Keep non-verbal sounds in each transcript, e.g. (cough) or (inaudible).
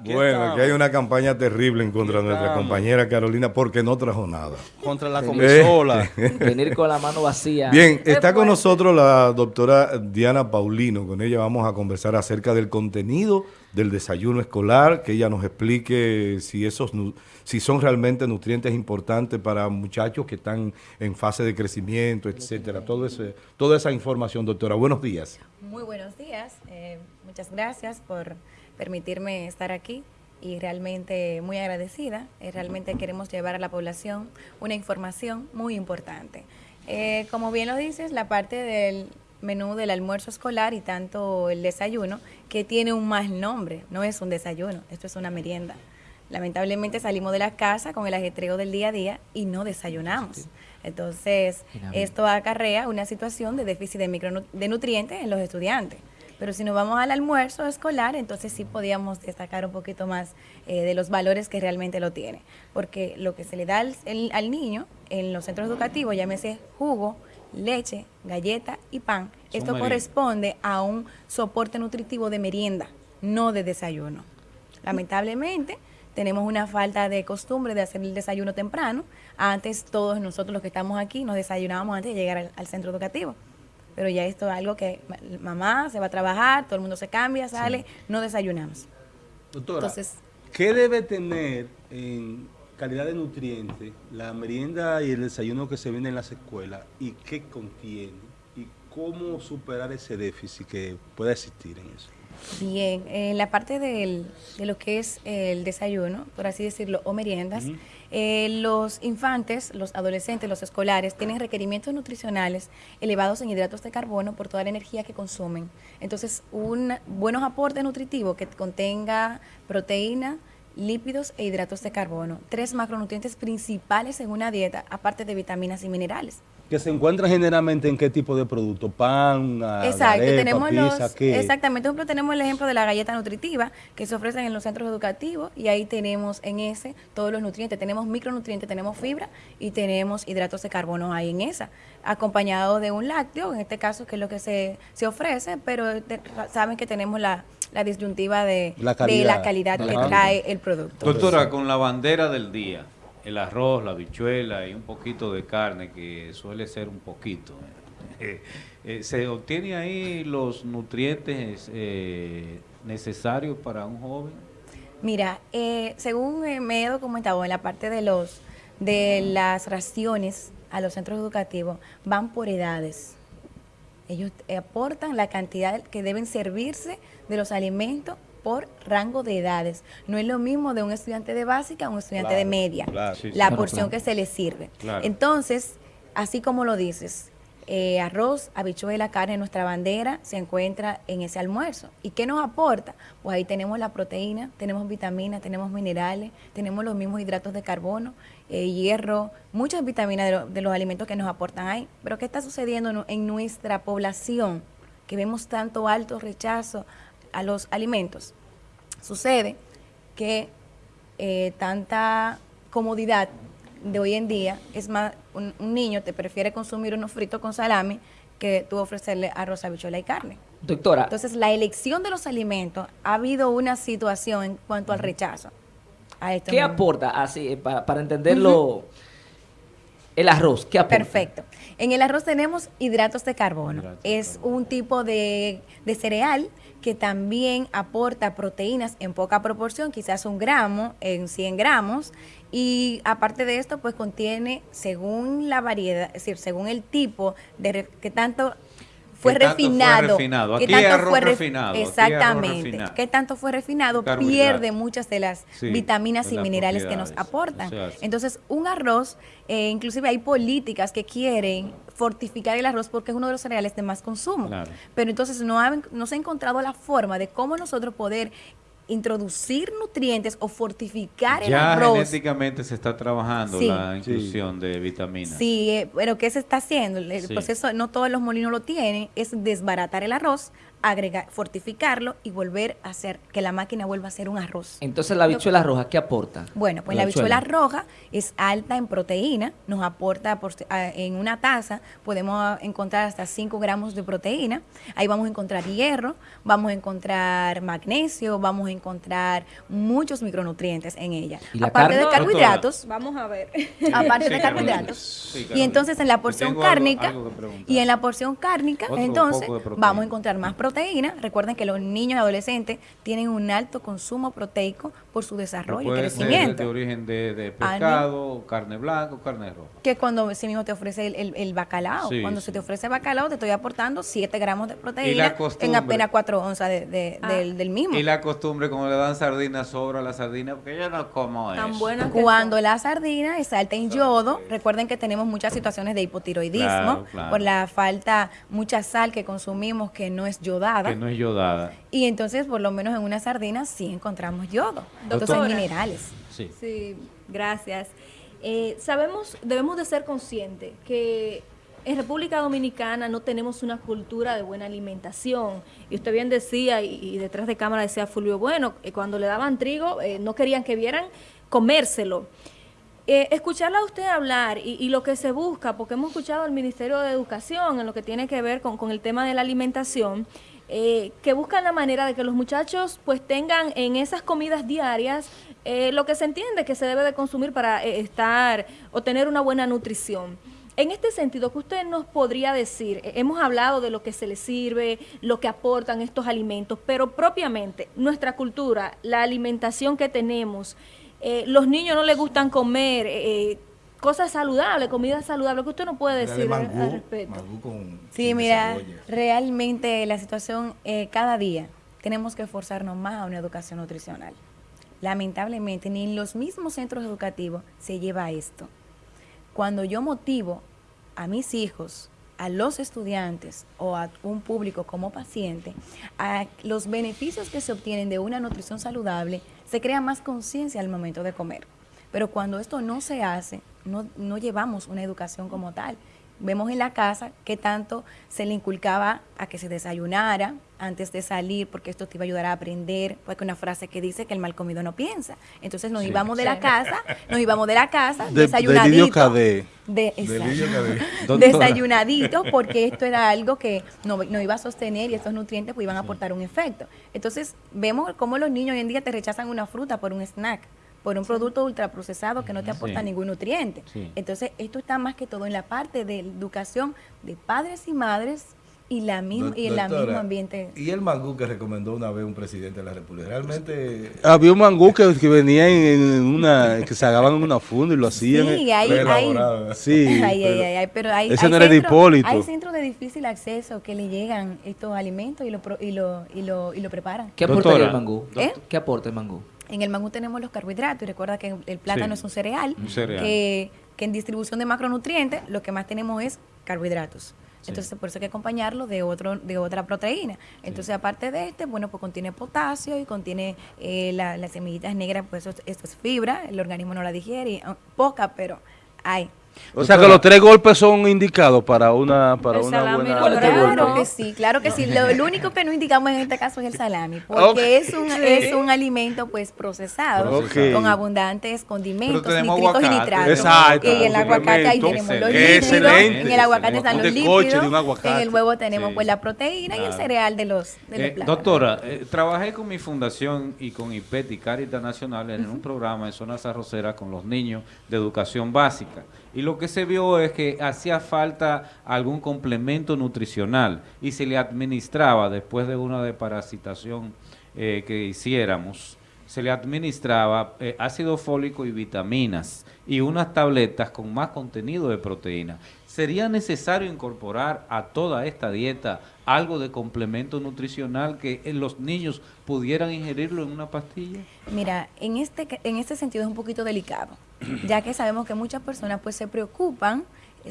Aquí bueno, estamos. aquí hay una campaña terrible en contra de nuestra compañera Carolina porque no trajo nada. Contra la Eh. comisola. (laughs) Venir con la mano vacía. Bien, está con nosotros la doctora Diana Paulino. Con ella vamos a conversar acerca del contenido del desayuno escolar, que ella nos explique si esos si son realmente nutrientes importantes para muchachos que están en fase de crecimiento, etcétera. Todo ese, toda esa información, doctora. Buenos días. Muy buenos días. eh, muchas gracias por permitirme estar aquí y realmente muy agradecida. Eh, realmente queremos llevar a la población una información muy importante. Eh, como bien lo dices, la parte del menú del almuerzo escolar y tanto el desayuno, que tiene un mal nombre, no es un desayuno, esto es una merienda. Lamentablemente salimos de la casa con el ajetreo del día a día y no desayunamos. Entonces, esto acarrea una situación de déficit de, micronu- de nutrientes en los estudiantes. Pero si nos vamos al almuerzo escolar, entonces sí podíamos destacar un poquito más eh, de los valores que realmente lo tiene. Porque lo que se le da al, el- al niño en los centros educativos, llámese jugo, leche, galleta y pan, esto corresponde a un soporte nutritivo de merienda, no de desayuno. Lamentablemente, tenemos una falta de costumbre de hacer el desayuno temprano. Antes, todos nosotros los que estamos aquí nos desayunábamos antes de llegar al, al centro educativo. Pero ya esto es algo que ma- mamá se va a trabajar, todo el mundo se cambia, sale, no desayunamos. Doctora, Entonces- ¿qué debe tener en calidad de nutrientes la merienda y el desayuno que se vende en las escuelas y qué contiene? ¿Y cómo superar ese déficit que pueda existir en eso? Bien, en la parte del- de lo que es el desayuno, por así decirlo, o meriendas, eh, los infantes, los adolescentes, los escolares tienen requerimientos nutricionales elevados en hidratos de carbono por toda la energía que consumen. Entonces, un buenos aportes nutritivos que contenga proteína, lípidos e hidratos de carbono, tres macronutrientes principales en una dieta, aparte de vitaminas y minerales. Que se encuentra generalmente en qué tipo de producto, pan, ah, Exacto, arepa, tenemos pizza, los, ¿qué? exactamente, por ejemplo, tenemos el ejemplo de la galleta nutritiva que se ofrecen en los centros educativos y ahí tenemos en ese todos los nutrientes, tenemos micronutrientes, tenemos fibra y tenemos hidratos de carbono ahí en esa, acompañado de un lácteo, en este caso que es lo que se, se ofrece, pero te- saben que tenemos la, la disyuntiva de La de calidad. la calidad De que calidad. trae el producto. Doctora, con la bandera del día, el arroz, la bichuela y un poquito de carne, que suele ser un poquito, eh, eh, ¿se obtiene ahí los nutrientes eh, necesarios para un joven? Mira, eh, según eh, me he documentado en la parte de los de las raciones a los centros educativos, van por edades. Ellos aportan la cantidad que deben servirse de los alimentos por rango de edades. No es lo mismo de un estudiante de básica a un estudiante de media. claro. Sí, sí. la Claro, porción claro. que se le sirve. Claro. Entonces, así como lo dices, eh, arroz, habichuela, carne, nuestra bandera se encuentra en ese almuerzo. ¿Y qué nos aporta? Pues ahí tenemos la proteína, tenemos vitaminas, tenemos minerales, tenemos los mismos hidratos de carbono, eh, hierro, muchas vitaminas de, lo- de los alimentos que nos aportan ahí. Pero ¿qué está sucediendo en, en nuestra población? Que vemos tanto alto rechazo a los alimentos. Sucede que eh, tanta comodidad de hoy en día, es más, un, un niño te prefiere consumir unos fritos con salami que tú ofrecerle arroz, habichuela y carne. Doctora, Entonces, la elección de los alimentos, ha habido una situación en cuanto al rechazo. A esto ¿qué aporta así eh, pa- para entenderlo? El arroz, ¿qué aporta? Perfecto. En el arroz tenemos hidratos de carbono. Hidratos de es un tipo de, de cereal que también aporta proteínas en poca proporción, quizás un gramo en 100 gramos. Y aparte de esto, pues contiene, según la variedad, es decir, según el tipo de que tanto fue ¿Qué tanto fue refinado. refinado? qué tanto arroz fue ref- refinado, Exactamente. refinado. ¿Qué tanto fue refinado? Pierde muchas de las Sí, vitaminas de y minerales que nos aportan. O sea, sí. Entonces, un arroz, eh, inclusive hay políticas que quieren fortificar el arroz porque es uno de los cereales de más consumo. Claro. Pero entonces no, ha- no se ha encontrado la forma de cómo nosotros poder introducir nutrientes o fortificar el Ya arroz. genéticamente se está trabajando Sí. la inclusión de vitaminas. Sí, eh, pero ¿qué se está haciendo? El Sí. proceso, no todos los molinos lo tienen, es desbaratar el arroz, agregar, fortificarlo y volver a hacer que la máquina vuelva a ser un arroz. Entonces la habichuela roja, ¿qué aporta? Bueno, pues la habichuela roja es alta en proteína, nos aporta por- a- en una taza, podemos encontrar hasta 5 gramos de proteína, ahí vamos a encontrar hierro, vamos a encontrar magnesio, vamos a encontrar muchos micronutrientes en ella. ¿Y la Aparte carne? de carbohidratos, Vamos a ver. (laughs) aparte Sí, de carbohidratos. Sí, y entonces en la porción algo- cárnica algo y en la porción cárnica, Otro entonces vamos a encontrar más proteína. Recuerden que los niños y adolescentes tienen un alto consumo proteico por su desarrollo y crecimiento. de origen de, de Ah, pescado, carne blanca o carne roja. que cuando ese mismo te ofrece el, el- el bacalao. Sí, cuando sí. se te ofrece bacalao, te estoy aportando 7 gramos de Y proteína la costumbre. en apenas 4 onzas de- de- Ah. del, del mismo. Y la costumbre, como le dan sardinas, sobra la sardina, porque yo no como Tan eso. buena Cuando la sardina es alta en yodo, recuerden que tenemos muchas situaciones de hipotiroidismo Claro, claro. por la falta, mucha sal que consumimos que no es yodada. Que no es yodada. Y entonces, por lo menos en una sardina sí encontramos yodo. Entonces, Doctora. minerales. Sí. Sí, gracias. Eh, sabemos, debemos de ser conscientes que en República Dominicana no tenemos una cultura de buena alimentación. Y usted bien decía, y, y detrás de cámara decía Fulvio, bueno, eh, cuando le daban trigo eh, no querían que vieran comérselo. Eh, escucharla a usted hablar y, y lo que se busca, porque hemos escuchado al Ministerio de Educación en lo que tiene que ver con, el tema de la alimentación, eh, que buscan la manera de que los muchachos pues tengan en esas comidas diarias eh, lo que se entiende que se debe de consumir para eh, estar o tener una buena nutrición. En este sentido, ¿qué usted nos podría decir? Eh, hemos hablado de lo que se les sirve, lo que aportan estos alimentos, pero propiamente nuestra cultura, la alimentación que tenemos, eh, los niños no les gustan comer eh, cosas saludables, comida saludable, ¿qué usted no puede de decir al- respecto? mangú con Sí, mira, realmente la situación eh, cada día tenemos que esforzarnos más a una educación nutricional. Lamentablemente, ni en los mismos centros educativos se lleva esto. Cuando yo motivo a mis hijos, a los estudiantes o a un público como paciente, a los beneficios que se obtienen de una nutrición saludable, se crea más conciencia al momento de comer. Pero cuando esto no se hace, no, no llevamos una educación como tal. Vemos en la casa que tanto se le inculcaba a que se desayunara antes de salir, porque esto te iba a ayudar a aprender, porque una frase que dice que el mal comido no piensa. Entonces nos Sí. íbamos de la casa, nos íbamos de la casa, De- desayunadito. Delirio Cadé. De, Delirio exacto. Cadé. (laughs) Doctora. desayunadito, porque esto era algo que no, no iba a sostener y estos nutrientes pues, iban a aportar un efecto. Entonces, vemos cómo los niños hoy en día te rechazan una fruta por un snack, por un producto ultraprocesado que no te aporta Sí. ningún nutriente. Sí. Entonces, esto está más que todo en la parte de educación de padres y madres y la misma y el mismo ambiente. Y el mangú que recomendó una vez un presidente de la República. Realmente. Había un mangú que, que venía en, una, que se agarraban en una funda y lo hacían. Sí, hay, fue hay. Sí, ay, ay, pero- ay, ay, pero hay, ese hay no era de Hipólito. Hay centros de difícil acceso que le llegan estos alimentos y lo, pro- y lo, y lo, y lo preparan. ¿Qué aportaría el mangú? ¿Eh? ¿Qué aporta el mangú? En el mangú tenemos los carbohidratos y recuerda que el plátano Sí. es un cereal, Un cereal. Que, que en distribución de macronutrientes lo que más tenemos es carbohidratos. Entonces, por eso hay que acompañarlo de otro de otra proteína. Entonces, aparte de este, bueno, pues contiene potasio y contiene eh, la- las semillitas negras, pues eso, esto es fibra, el organismo no la digiere, ah, poca, pero hay. O sea que los tres golpes son indicados para una, para El una salami buena. no, ¿Cuál es tu Claro que sí, claro que sí. Lo, lo único que no indicamos en este caso es el salami, porque es un es un alimento pues procesado con abundantes condimentos, nitritos y aguacate. nitratos. Exacto, Y en el aguacate ahí tenemos los Excelente. en el aguacate están los aguacate. en el huevo tenemos Sí. pues la proteína y el cereal de los de los Eh, plátanos. doctora, eh, trabajé con mi fundación y con IPET y Caritas Nacional en un programa en zonas arroceras con los niños de educación básica. Y lo que se vio es que hacía falta algún complemento nutricional y se le administraba después de una desparasitación eh, que hiciéramos, se le administraba eh, ácido fólico y vitaminas y unas tabletas con más contenido de proteína. ¿Sería necesario incorporar a toda esta dieta algo de complemento nutricional que eh, los niños pudieran ingerirlo en una pastilla? Mira, en este, en este sentido es un poquito delicado, ya que sabemos que muchas personas pues se preocupan,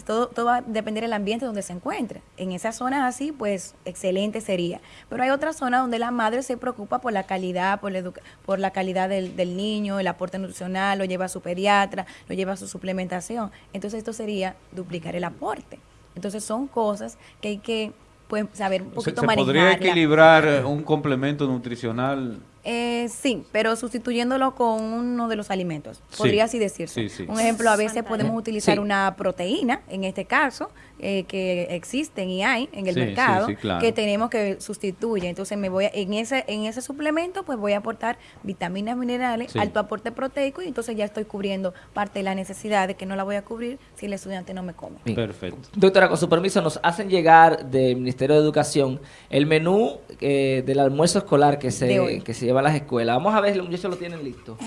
todo, todo va a depender del ambiente donde se encuentre. En esas zonas así, pues excelente sería. Pero hay otras zonas donde la madre se preocupa por la calidad, por la, educa- por la calidad del, del niño, el aporte nutricional, lo lleva a su pediatra, lo lleva a su suplementación. Entonces esto sería duplicar el aporte. Entonces son cosas que hay que pues saber un Se, poquito se podría manejarla. equilibrar un complemento nutricional. Eh, sí, pero sustituyéndolo con uno de los alimentos, Sí. podría así decirse. Sí, sí. Un ejemplo, a veces podemos utilizar Sí. una proteína, en este caso, eh, que existen y hay en el mercado, sí, claro. que tenemos que sustituir. Entonces, me voy a- en ese en ese suplemento, pues voy a aportar vitaminas, minerales, Sí. alto aporte proteico, y entonces ya estoy cubriendo parte de la necesidad de que no la voy a cubrir si el estudiante no me come. Perfecto. Doctora, con su permiso, nos hacen llegar del Ministerio de Educación el menú eh, del almuerzo escolar que se, que se lleva a las escuelas. Vamos a ver, los muchachos lo tienen listo.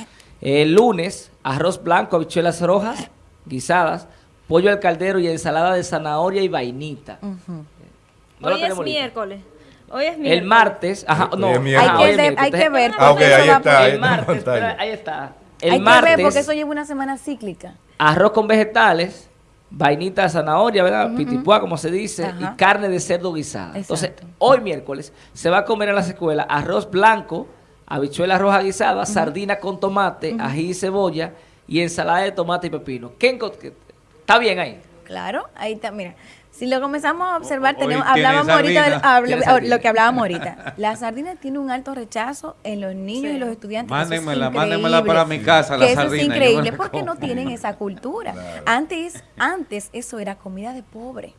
El lunes, arroz blanco, habichuelas rojas, guisadas, pollo al caldero y ensalada de zanahoria y vainita. No lo Hoy es miércoles. Hoy es miércoles. El martes, ajá, no, ajá. Hay que, ver, hay que ver. Ah, ahí está, ahí El martes, espera, ahí está. El hay que martes, ver porque eso lleva una semana cíclica. arroz con vegetales, vainita de zanahoria, ¿verdad? Pitipuá, como se dice, Ajá. y carne de cerdo guisada. Entonces, hoy miércoles se va a comer en las escuelas arroz blanco, habichuela roja guisada, sardina con tomate, ají y cebolla y ensalada de tomate y pepino. ¿Qué ¿Está bien ahí? Claro, ahí está, mira. Si lo comenzamos a observar, Hoy tenemos, hablábamos ahorita, de- lo que hablábamos ahorita. (laughs) La sardina tiene un alto rechazo en los niños Sí. y los estudiantes. eso es Mándenmela, mándenmela para mi casa, la que eso sardina, es yo me increíble porque no tienen esa cultura. Antes, antes eso era comida de pobre.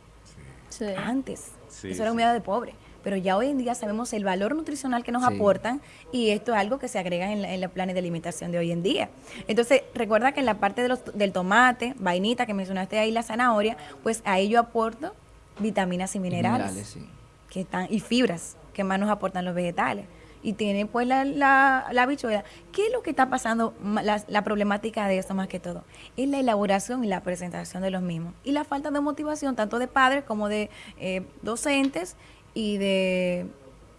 Sí. Antes, Sí, eso era comida de pobre. Pero ya hoy en día sabemos el valor nutricional que nos Sí. aportan y esto es algo que se agrega en, la- en los planes de alimentación de hoy en día. Entonces, recuerda que en la parte de los, del tomate, vainita que mencionaste ahí, la zanahoria, pues ahí yo aporto vitaminas y minerales, Minerales, sí. que están y fibras que más nos aportan los vegetales. Y tiene pues la, la, la habichuela. ¿Qué es lo que está pasando? La, la problemática de esto más que todo es la elaboración y la presentación de los mismos. Y la falta de motivación tanto de padres como de eh, docentes y de,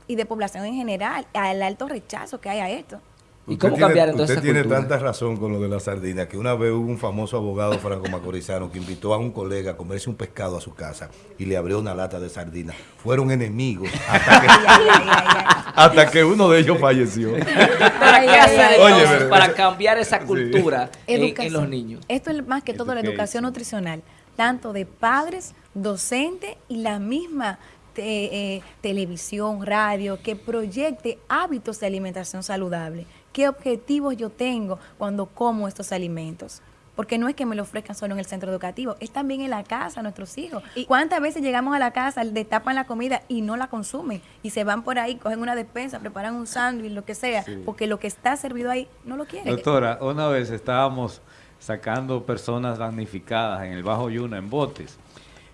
y de población en general, al alto rechazo que hay a esto. ¿Y cómo tiene- cambiar entonces Usted esa tiene cultura? tanta razón con lo de la sardina que una vez hubo un famoso abogado franco-macorizano que invitó a un colega a comerse un pescado a su casa y le abrió una lata de sardina. Fueron enemigos hasta que, (laughs) hasta que uno de ellos falleció. (laughs) ¿Para qué hacer. Oye, entonces pero- para cambiar esa cultura en, en Educación. los niños? Esto es más que todo la Education. educación nutricional, tanto de padres, docentes y la misma te- eh, televisión, radio, que proyecte hábitos de alimentación saludable. ¿Qué objetivos yo tengo cuando como estos alimentos? Porque no es que me lo ofrezcan solo en el centro educativo, es también en la casa, nuestros hijos. Y- ¿Cuántas veces llegamos a la casa, destapan la comida y no la consumen? Y se van por ahí, cogen una despensa, preparan un sándwich, lo que sea, porque lo que está servido ahí no lo quieren. Doctora, una vez estábamos sacando personas damnificadas en el Bajo Yuna en botes.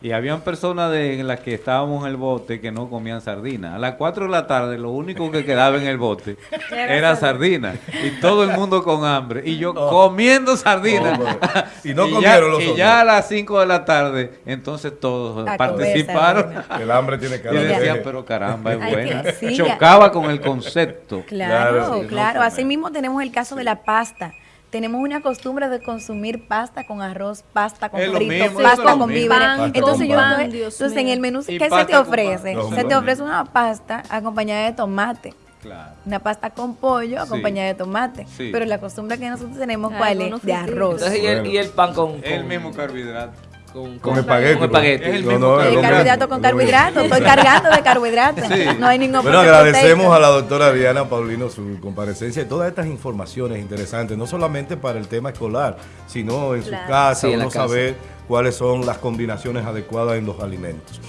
Y habían personas de, en las que estábamos en el bote que no comían sardina. A las 4 de la tarde lo único que quedaba en el bote (laughs) era sardina. Y todo el mundo con hambre. Y yo comiendo sardina. Bueno. (laughs) Y no ya- comieron los Y otros. ya a las 5 de la tarde, entonces todos A participaron. El hambre tiene Y cara de decían, pero caramba, es que sí, ya. Chocaba con el concepto. Claro, Claro, claro. sí, no Así mismo tenemos el caso de la pasta. Tenemos una costumbre de consumir pasta con arroz, pasta con frito, pasta con víveres. Pan Entonces, con yo, pan, entonces en el menú, ¿qué se pasta te con ofrece? pan. Se te ofrece una pasta acompañada de tomate. Claro. Una pasta con pollo Sí. acompañada de tomate. Sí. Pero la costumbre que nosotros tenemos, Ay, ¿cuál es? De arroz. Entonces, y el, y el pan con, Es el con- mismo carbohidrato. Con, Con espagueti. Con espagueti. Es el No, mismo no, El carbohidrato con carbohidratos. Estoy cargando de carbohidratos. Sí. (laughs) No hay ningún Bueno, aporte agradecemos a la doctora Diana Paulino su comparecencia y todas estas informaciones interesantes, no solamente para el tema escolar, sino en su casa, Sí, uno casa. saber cuáles son las combinaciones adecuadas en los alimentos.